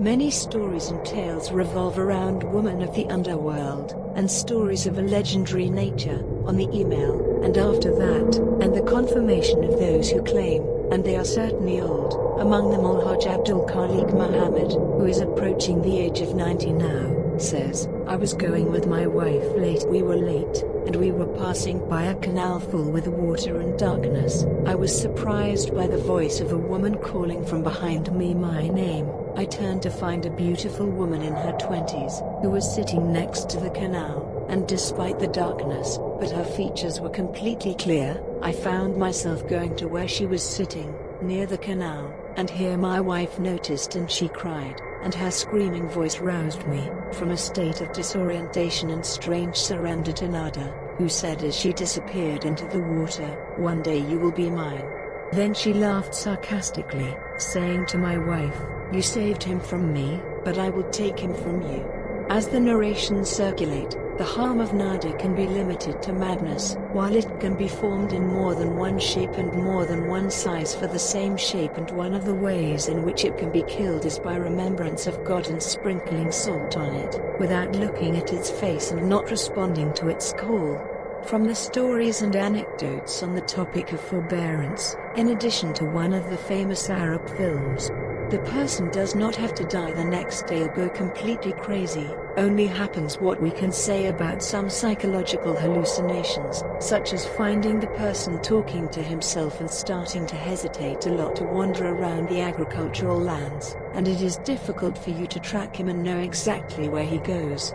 Many stories and tales revolve around women of the underworld, and stories of a legendary nature, on the email, and after that, and the confirmation of those who claim, and they are certainly old, among them Alhaj Abdul Khalik Muhammad, who is approaching the age of 90 now, says, I was going with my wife late we were late, and we were passing by a canal full with water and darkness. I was surprised by the voice of a woman calling from behind me my name. I turned to find a beautiful woman in her twenties, who was sitting next to the canal, and despite the darkness, but her features were completely clear, I found myself going to where she was sitting, near the canal, and here my wife noticed and she cried, and her screaming voice roused me, from a state of disorientation and strange surrender to Nada, who said as she disappeared into the water, one day you will be mine. Then she laughed sarcastically, saying to my wife, you saved him from me, but I will take him from you. As the narrations circulate, the harm of Nada can be limited to madness, while it can be formed in more than one shape and more than one size for the same shape and one of the ways in which it can be killed is by remembrance of God and sprinkling salt on it, without looking at its face and not responding to its call. From the stories and anecdotes on the topic of forbearance, in addition to one of the famous Arab films, the person does not have to die the next day or go completely crazy, only happens what we can say about some psychological hallucinations, such as finding the person talking to himself and starting to hesitate a lot to wander around the agricultural lands, and it is difficult for you to track him and know exactly where he goes.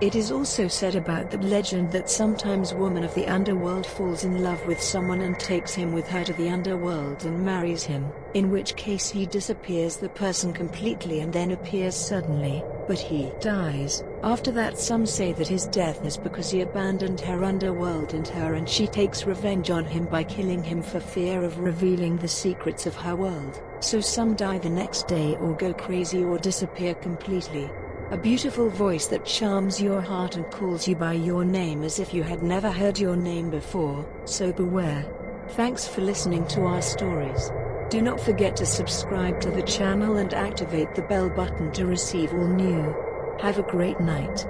It is also said about the legend that sometimes woman of the underworld falls in love with someone and takes him with her to the underworld and marries him, in which case he disappears the person completely and then appears suddenly, but he dies. After that some say that his death is because he abandoned her underworld and her and she takes revenge on him by killing him for fear of revealing the secrets of her world, so some die the next day or go crazy or disappear completely. A beautiful voice that charms your heart and calls you by your name as if you had never heard your name before, so beware. Thanks for listening to our stories. Do not forget to subscribe to the channel and activate the bell button to receive all new. Have a great night.